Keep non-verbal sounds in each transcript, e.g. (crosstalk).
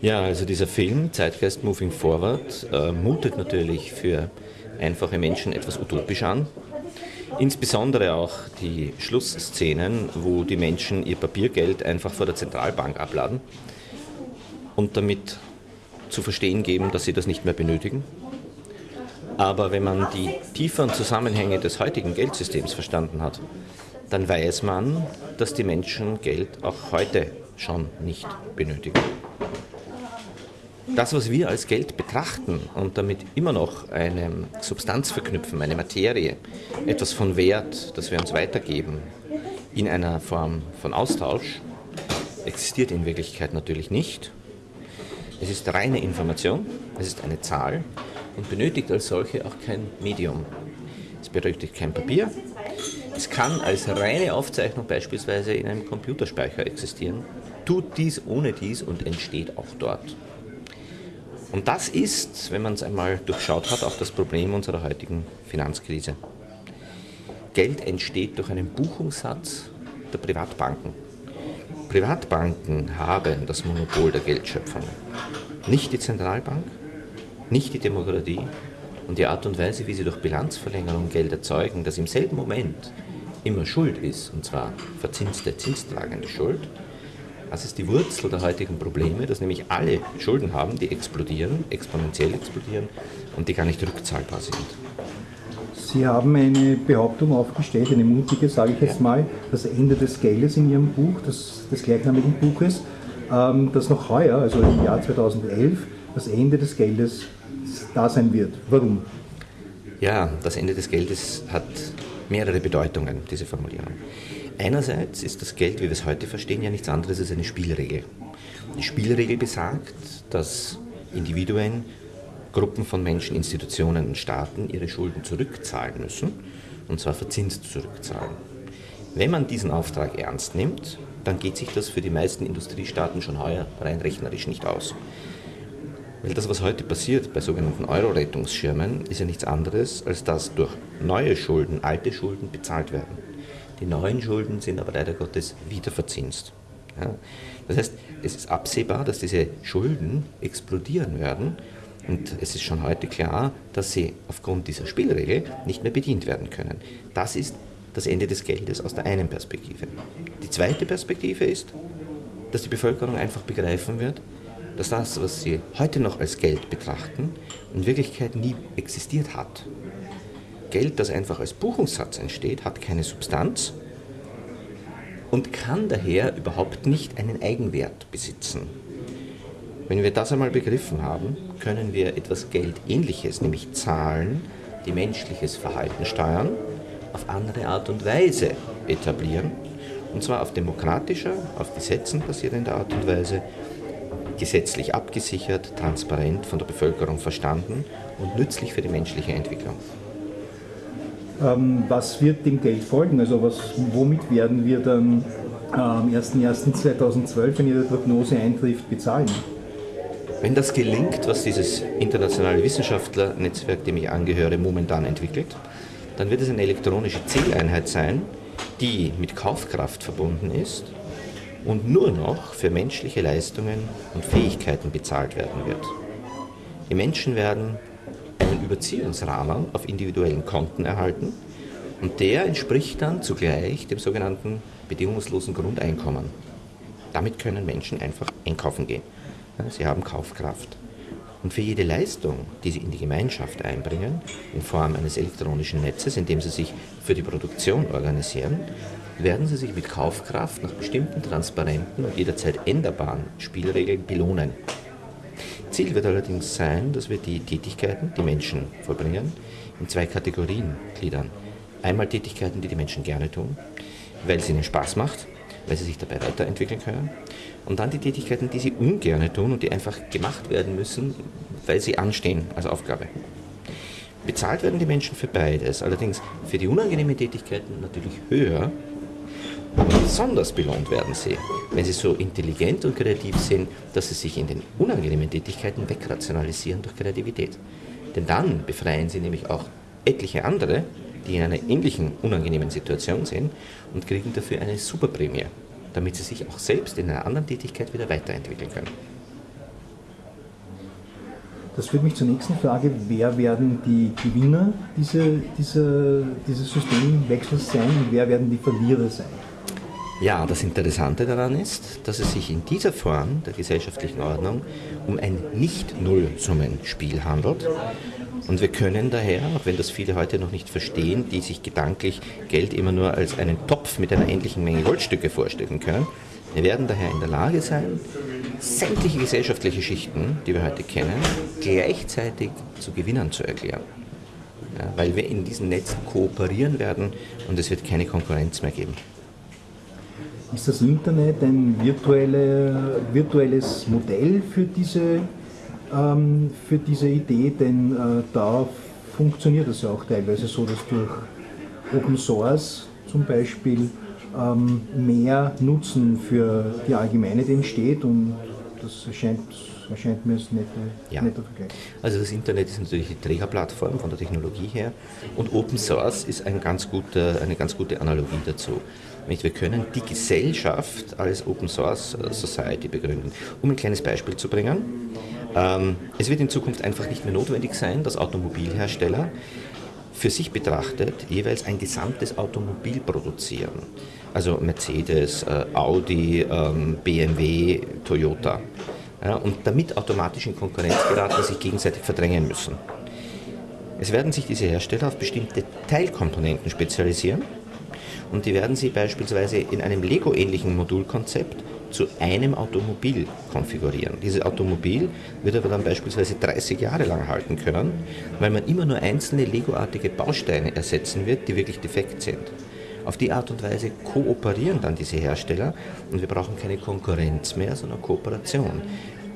Ja, also dieser Film, Zeitgeist Moving Forward, äh, mutet natürlich für einfache Menschen etwas utopisch an. Insbesondere auch die Schlussszenen, wo die Menschen ihr Papiergeld einfach vor der Zentralbank abladen und damit zu verstehen geben, dass sie das nicht mehr benötigen. Aber wenn man die tieferen Zusammenhänge des heutigen Geldsystems verstanden hat, dann weiß man, dass die Menschen Geld auch heute schon nicht benötigen. Das, was wir als Geld betrachten und damit immer noch eine Substanz verknüpfen, eine Materie, etwas von Wert, das wir uns weitergeben, in einer Form von Austausch, existiert in Wirklichkeit natürlich nicht. Es ist reine Information, es ist eine Zahl und benötigt als solche auch kein Medium. Es benötigt kein Papier. Es kann als reine Aufzeichnung beispielsweise in einem Computerspeicher existieren, tut dies ohne dies und entsteht auch dort. Und das ist, wenn man es einmal durchschaut hat, auch das Problem unserer heutigen Finanzkrise. Geld entsteht durch einen Buchungssatz der Privatbanken. Privatbanken haben das Monopol der Geldschöpfung. Nicht die Zentralbank, nicht die Demokratie und die Art und Weise, wie sie durch Bilanzverlängerung Geld erzeugen, das im selben Moment immer Schuld ist, und zwar verzinste, zinstragende Schuld, das ist die Wurzel der heutigen Probleme, dass nämlich alle Schulden haben, die explodieren, exponentiell explodieren und die gar nicht rückzahlbar sind. Sie haben eine Behauptung aufgestellt, eine mutige, sage ich jetzt mal, das Ende des Geldes in Ihrem Buch, des, des gleichnamigen Buches, ähm, dass noch heuer, also im Jahr 2011, das Ende des Geldes da sein wird. Warum? Ja, das Ende des Geldes hat mehrere Bedeutungen, diese Formulierung. Einerseits ist das Geld, wie wir es heute verstehen, ja nichts anderes als eine Spielregel. Die Spielregel besagt, dass Individuen, Gruppen von Menschen, Institutionen und Staaten ihre Schulden zurückzahlen müssen, und zwar verzinst zurückzahlen. Wenn man diesen Auftrag ernst nimmt, dann geht sich das für die meisten Industriestaaten schon heuer rein rechnerisch nicht aus. Weil das, was heute passiert bei sogenannten Euro-Rettungsschirmen, ist ja nichts anderes, als dass durch neue Schulden alte Schulden bezahlt werden. Die neuen Schulden sind aber leider Gottes wieder verzinst. Ja. Das heißt, es ist absehbar, dass diese Schulden explodieren werden und es ist schon heute klar, dass sie aufgrund dieser Spielregel nicht mehr bedient werden können. Das ist das Ende des Geldes aus der einen Perspektive. Die zweite Perspektive ist, dass die Bevölkerung einfach begreifen wird, dass das, was sie heute noch als Geld betrachten, in Wirklichkeit nie existiert hat. Geld, das einfach als Buchungssatz entsteht, hat keine Substanz und kann daher überhaupt nicht einen Eigenwert besitzen. Wenn wir das einmal begriffen haben, können wir etwas Geldähnliches, nämlich Zahlen, die menschliches Verhalten steuern, auf andere Art und Weise etablieren. Und zwar auf demokratischer, auf Gesetzen basierender Art und Weise, gesetzlich abgesichert, transparent von der Bevölkerung verstanden und nützlich für die menschliche Entwicklung. Ähm, was wird dem Geld folgen? Also was, womit werden wir dann am 01.01.2012, wenn Ihre Prognose eintrifft, bezahlen? Wenn das gelingt, was dieses internationale Wissenschaftlernetzwerk, dem ich angehöre, momentan entwickelt, dann wird es eine elektronische Zähleinheit sein, die mit Kaufkraft verbunden ist und nur noch für menschliche Leistungen und Fähigkeiten bezahlt werden wird. Die Menschen werden einen Überziehungsrahmen auf individuellen Konten erhalten und der entspricht dann zugleich dem sogenannten bedingungslosen Grundeinkommen. Damit können Menschen einfach einkaufen gehen. Sie haben Kaufkraft. Und für jede Leistung, die sie in die Gemeinschaft einbringen, in Form eines elektronischen Netzes, in dem sie sich für die Produktion organisieren, werden sie sich mit Kaufkraft nach bestimmten transparenten und jederzeit änderbaren Spielregeln belohnen. Ziel wird allerdings sein, dass wir die Tätigkeiten, die Menschen vollbringen, in zwei Kategorien gliedern. Einmal Tätigkeiten, die die Menschen gerne tun, weil es ihnen Spaß macht, weil sie sich dabei weiterentwickeln können. Und dann die Tätigkeiten, die sie ungern tun und die einfach gemacht werden müssen, weil sie anstehen als Aufgabe. Bezahlt werden die Menschen für beides, allerdings für die unangenehmen Tätigkeiten natürlich höher besonders belohnt werden sie, wenn sie so intelligent und kreativ sind, dass sie sich in den unangenehmen Tätigkeiten wegrationalisieren durch Kreativität. Denn dann befreien sie nämlich auch etliche andere, die in einer ähnlichen unangenehmen Situation sind und kriegen dafür eine Superprämie, damit sie sich auch selbst in einer anderen Tätigkeit wieder weiterentwickeln können. Das führt mich zur nächsten Frage. Wer werden die Gewinner diese, diese, dieses Systemwechsels sein und wer werden die Verlierer sein? Ja, das Interessante daran ist, dass es sich in dieser Form der gesellschaftlichen Ordnung um ein Nicht-Nullsummenspiel handelt. Und wir können daher, auch wenn das viele heute noch nicht verstehen, die sich gedanklich Geld immer nur als einen Topf mit einer ähnlichen Menge Goldstücke vorstellen können, wir werden daher in der Lage sein, sämtliche gesellschaftliche Schichten, die wir heute kennen, gleichzeitig zu Gewinnern zu erklären. Ja, weil wir in diesen Netzen kooperieren werden und es wird keine Konkurrenz mehr geben. Ist das Internet ein virtuelle, virtuelles Modell für diese, ähm, für diese Idee? Denn äh, da funktioniert es ja auch teilweise so, dass durch Open Source zum Beispiel ähm, mehr Nutzen für die Allgemeinheit entsteht und das erscheint, erscheint mir als netter, Ja. netter Vergleich. Also das Internet ist natürlich die Trägerplattform von der Technologie her und Open Source ist ein ganz guter, eine ganz gute Analogie dazu. Nicht? Wir können die Gesellschaft als Open Source Society begründen. Um ein kleines Beispiel zu bringen, ähm, es wird in Zukunft einfach nicht mehr notwendig sein, dass Automobilhersteller für sich betrachtet jeweils ein gesamtes Automobil produzieren. Also Mercedes, äh, Audi, ähm, BMW, Toyota. Und damit automatisch in Konkurrenz geraten, sich gegenseitig verdrängen müssen. Es werden sich diese Hersteller auf bestimmte Teilkomponenten spezialisieren und die werden sie beispielsweise in einem Lego-ähnlichen Modulkonzept zu einem Automobil konfigurieren. Dieses Automobil wird aber dann beispielsweise 30 Jahre lang halten können, weil man immer nur einzelne Lego-artige Bausteine ersetzen wird, die wirklich defekt sind. Auf die Art und Weise kooperieren dann diese Hersteller und wir brauchen keine Konkurrenz mehr, sondern Kooperation.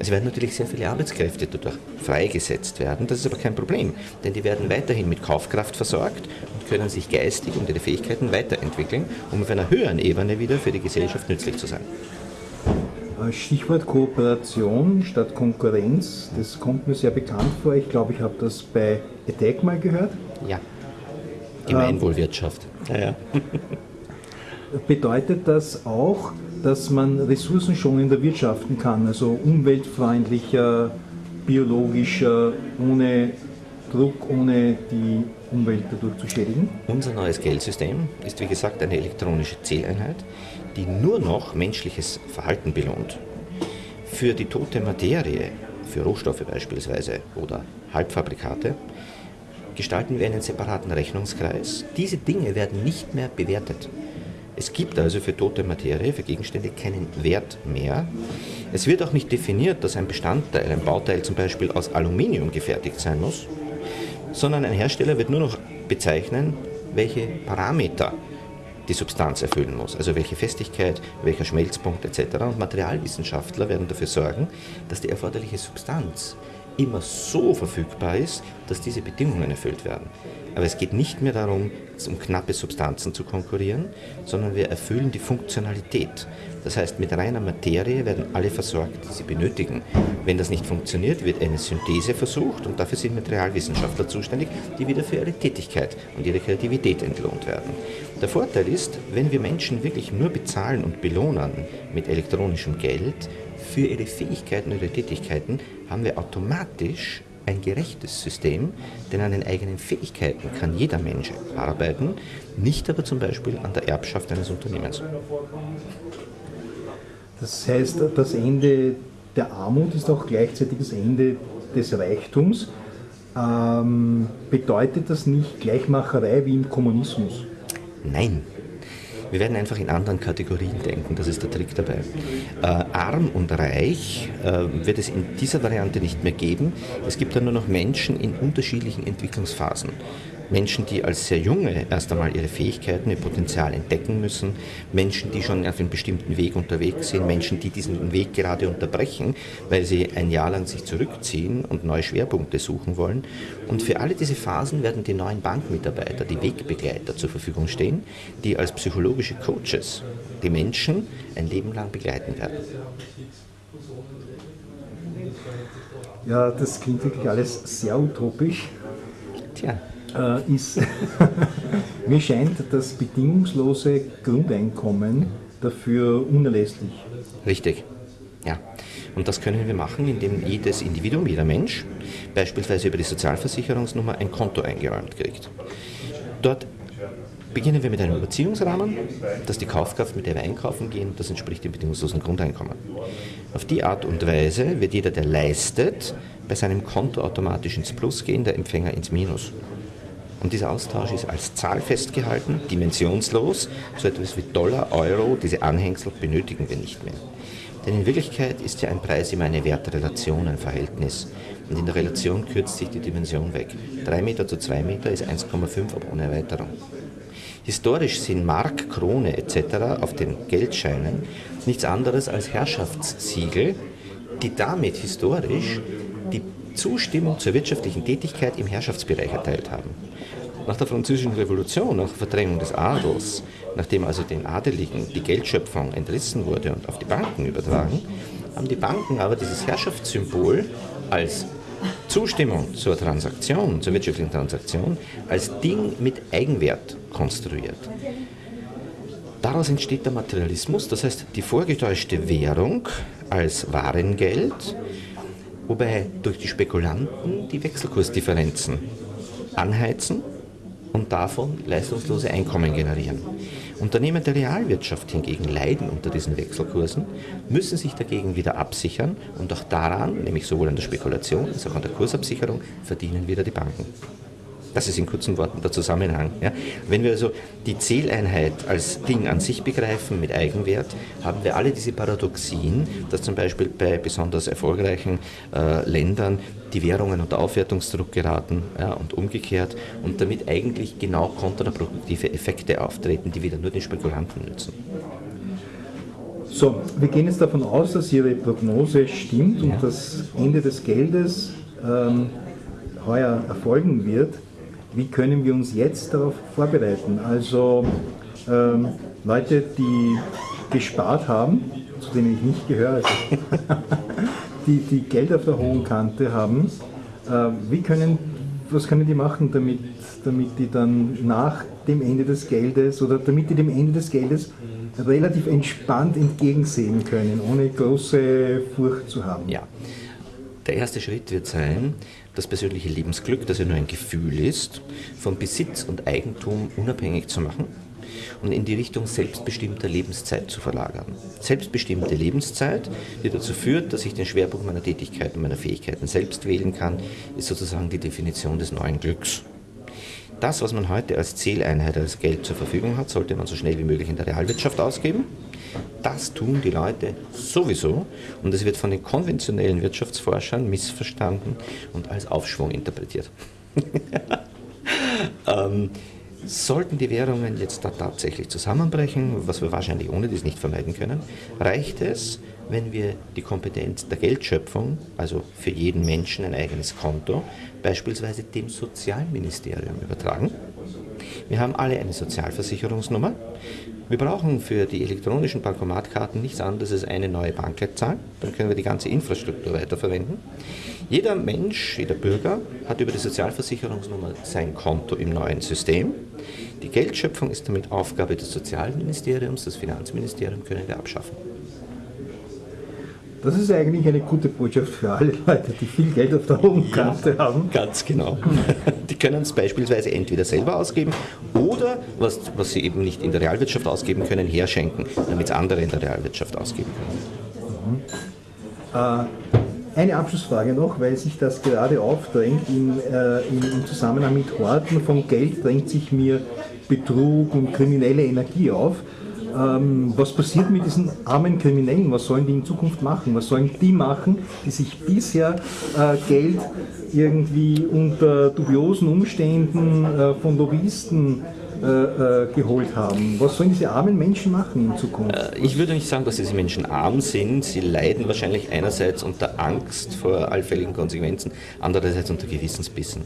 Es werden natürlich sehr viele Arbeitskräfte dadurch freigesetzt werden, das ist aber kein Problem, denn die werden weiterhin mit Kaufkraft versorgt und können sich geistig und ihre Fähigkeiten weiterentwickeln, um auf einer höheren Ebene wieder für die Gesellschaft nützlich zu sein. Äh, Stichwort Kooperation statt Konkurrenz, das kommt mir sehr bekannt vor. Ich glaube, ich habe das bei Attack mal gehört. Ja. Gemeinwohlwirtschaft. Ja, (laughs) ja. Bedeutet das auch, dass man ressourcenschonender wirtschaften kann, also umweltfreundlicher, biologischer, ohne Druck, ohne die Umwelt dadurch zu schädigen? Unser neues Geldsystem ist wie gesagt eine elektronische Zähleinheit, die nur noch menschliches Verhalten belohnt. Für die tote Materie, für Rohstoffe beispielsweise oder Halbfabrikate, gestalten wir einen separaten Rechnungskreis. Diese Dinge werden nicht mehr bewertet. Es gibt also für tote Materie, für Gegenstände keinen Wert mehr. Es wird auch nicht definiert, dass ein Bestandteil, ein Bauteil zum Beispiel aus Aluminium gefertigt sein muss, sondern ein Hersteller wird nur noch bezeichnen, welche Parameter die Substanz erfüllen muss, also welche Festigkeit, welcher Schmelzpunkt etc. Und Materialwissenschaftler werden dafür sorgen, dass die erforderliche Substanz immer so verfügbar ist, dass diese Bedingungen erfüllt werden. Aber es geht nicht mehr darum, um knappe Substanzen zu konkurrieren, sondern wir erfüllen die Funktionalität. Das heißt, mit reiner Materie werden alle versorgt, die sie benötigen. Wenn das nicht funktioniert, wird eine Synthese versucht und dafür sind Materialwissenschaftler zuständig, die wieder für ihre Tätigkeit und ihre Kreativität entlohnt werden. Der Vorteil ist, wenn wir Menschen wirklich nur bezahlen und belohnen mit elektronischem Geld für ihre Fähigkeiten ihre Tätigkeiten, haben wir automatisch ein gerechtes System, denn an den eigenen Fähigkeiten kann jeder Mensch arbeiten, nicht aber zum Beispiel an der Erbschaft eines Unternehmens. Das heißt, das Ende der Armut ist auch gleichzeitig das Ende des Reichtums. Ähm, bedeutet das nicht Gleichmacherei wie im Kommunismus? Nein. Wir werden einfach in anderen Kategorien denken, das ist der Trick dabei. Äh, arm und reich äh, wird es in dieser Variante nicht mehr geben. Es gibt dann nur noch Menschen in unterschiedlichen Entwicklungsphasen. Menschen, die als sehr junge erst einmal ihre Fähigkeiten, ihr Potenzial entdecken müssen, Menschen, die schon auf einem bestimmten Weg unterwegs sind, Menschen, die diesen Weg gerade unterbrechen, weil sie ein Jahr lang sich zurückziehen und neue Schwerpunkte suchen wollen. Und für alle diese Phasen werden die neuen Bankmitarbeiter, die Wegbegleiter zur Verfügung stehen, die als psychologische Coaches die Menschen ein Leben lang begleiten werden. Ja, das klingt wirklich alles sehr utopisch. Tja, Äh, ist, (laughs) mir scheint das bedingungslose Grundeinkommen dafür unerlässlich. richtig. Ja, und das können wir machen, indem jedes Individuum, jeder Mensch, beispielsweise über die Sozialversicherungsnummer ein Konto eingeräumt kriegt. Dort beginnen wir mit einem Überziehungsrahmen, das ist die Kaufkraft, mit der wir einkaufen gehen, das entspricht dem bedingungslosen Grundeinkommen. Auf die Art und Weise wird jeder, der leistet, bei seinem Konto automatisch ins Plus gehen, der Empfänger ins Minus. Und dieser Austausch ist als Zahl festgehalten, dimensionslos, so etwas wie Dollar, Euro, diese Anhängsel benötigen wir nicht mehr. Denn in Wirklichkeit ist ja ein Preis immer eine Wertrelation, ein Verhältnis. Und in der Relation kürzt sich die Dimension weg. 3 Meter zu 2 Meter ist 1,5, aber ohne Erweiterung. Historisch sind Mark, Krone etc. auf den Geldscheinen nichts anderes als Herrschaftssiegel, die damit historisch die Zustimmung zur wirtschaftlichen Tätigkeit im Herrschaftsbereich erteilt haben. Nach der Französischen Revolution, nach der Verdrängung des Adels, nachdem also den Adeligen die Geldschöpfung entrissen wurde und auf die Banken übertragen, haben die Banken aber dieses Herrschaftssymbol als Zustimmung zur Transaktion, zur wirtschaftlichen Transaktion, als Ding mit Eigenwert konstruiert. Daraus entsteht der Materialismus, das heißt die vorgetäuschte Währung als Warengeld, wobei durch die Spekulanten die Wechselkursdifferenzen anheizen und davon leistungslose Einkommen generieren. Unternehmen der Realwirtschaft hingegen leiden unter diesen Wechselkursen, müssen sich dagegen wieder absichern und auch daran, nämlich sowohl an der Spekulation als auch an der Kursabsicherung, verdienen wieder die Banken. Das ist in kurzen Worten der Zusammenhang. Ja. Wenn wir also die Zähleinheit als Ding an sich begreifen mit Eigenwert, haben wir alle diese Paradoxien, dass zum Beispiel bei besonders erfolgreichen äh, Ländern die Währungen unter Aufwertungsdruck geraten ja, und umgekehrt und damit eigentlich genau kontraproduktive Effekte auftreten, die wieder nur den Spekulanten nützen. So, wir gehen jetzt davon aus, dass Ihre Prognose stimmt und das Ende des Geldes ähm, heuer erfolgen wird. Wie können wir uns jetzt darauf vorbereiten? Also ähm, Leute, die gespart haben, zu denen ich nicht gehöre, (laughs) die, die Geld auf der hohen Kante haben, äh, wie können, was können die machen, damit, damit die dann nach dem Ende des Geldes oder damit die dem Ende des Geldes relativ entspannt entgegensehen können, ohne große Furcht zu haben? Ja. Der erste Schritt wird sein, das persönliche Lebensglück, das ja nur ein Gefühl ist, vom Besitz und Eigentum unabhängig zu machen und in die Richtung selbstbestimmter Lebenszeit zu verlagern. Selbstbestimmte Lebenszeit, die dazu führt, dass ich den Schwerpunkt meiner Tätigkeiten und meiner Fähigkeiten selbst wählen kann, ist sozusagen die Definition des neuen Glücks. Das, was man heute als Zähleinheit, als Geld zur Verfügung hat, sollte man so schnell wie möglich in der Realwirtschaft ausgeben. Das tun die Leute sowieso und es wird von den konventionellen Wirtschaftsforschern missverstanden und als Aufschwung interpretiert. (laughs) ähm, Sollten die Währungen jetzt tatsächlich zusammenbrechen, was wir wahrscheinlich ohne dies nicht vermeiden können, reicht es, wenn wir die Kompetenz der Geldschöpfung, also für jeden Menschen ein eigenes Konto, beispielsweise dem Sozialministerium übertragen. Wir haben alle eine Sozialversicherungsnummer. Wir brauchen für die elektronischen Bankomatkarten nichts anderes als eine neue Bankleitzahl. Dann können wir die ganze Infrastruktur weiterverwenden. Jeder Mensch, jeder Bürger hat über die Sozialversicherungsnummer sein Konto im neuen System. Die Geldschöpfung ist damit Aufgabe des Sozialministeriums, das Finanzministerium können wir abschaffen. Das ist eigentlich eine gute Botschaft für alle Leute, die viel Geld auf der hohen Kante ja, haben. Ganz genau. (laughs) Die können es beispielsweise entweder selber ausgeben oder, was, was sie eben nicht in der Realwirtschaft ausgeben können, herschenken, damit es andere in der Realwirtschaft ausgeben können. Mhm. Äh, eine Abschlussfrage noch, weil sich das gerade aufdrängt in, äh, im Zusammenhang mit Horten von Geld drängt sich mir Betrug und kriminelle Energie auf. Ähm, was passiert mit diesen armen Kriminellen? Was sollen die in Zukunft machen? Was sollen die machen, die sich bisher äh, Geld irgendwie unter dubiosen Umständen äh, von Lobbyisten äh, äh, geholt haben. Was sollen diese armen Menschen machen in Zukunft? Äh, ich würde nicht sagen, dass diese Menschen arm sind. Sie leiden wahrscheinlich einerseits unter Angst vor allfälligen Konsequenzen, andererseits unter Gewissensbissen.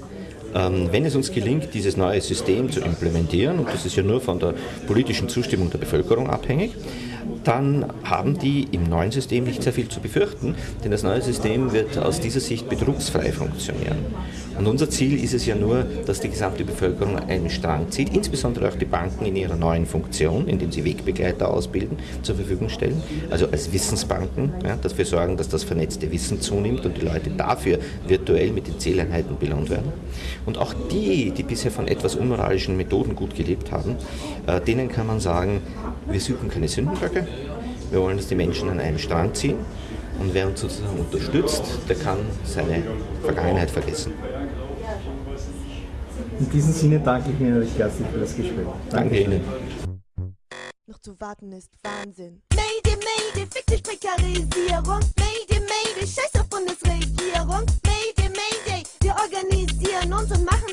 Ähm, wenn es uns gelingt, dieses neue System zu implementieren, und das ist ja nur von der politischen Zustimmung der Bevölkerung abhängig, dann haben die im neuen System nicht sehr viel zu befürchten, denn das neue System wird aus dieser Sicht betrugsfrei funktionieren. Und unser Ziel ist es ja nur, dass die gesamte Bevölkerung einen Strang zieht, insbesondere auch die Banken in ihrer neuen Funktion, indem sie Wegbegleiter ausbilden, zur Verfügung stellen, also als Wissensbanken, ja, dafür sorgen, dass das vernetzte Wissen zunimmt und die Leute dafür virtuell mit den Zähleinheiten belohnt werden. Und auch die, die bisher von etwas unmoralischen Methoden gut gelebt haben, äh, denen kann man sagen, wir suchen keine Sündenböcke, wir wollen, dass die Menschen an einem Strang ziehen und wer uns sozusagen unterstützt, der kann seine Vergangenheit vergessen. In diesem Sinne danke ich Ihnen recht herzlich für das Gespräch. Danke, danke Ihnen. Noch zu warten ist Wahnsinn. Mayday, Mayday, fick dich Prekarisierung. Mayday, Mayday, scheiß auf Bundesregierung. Mayday, Mayday, wir organisieren uns und machen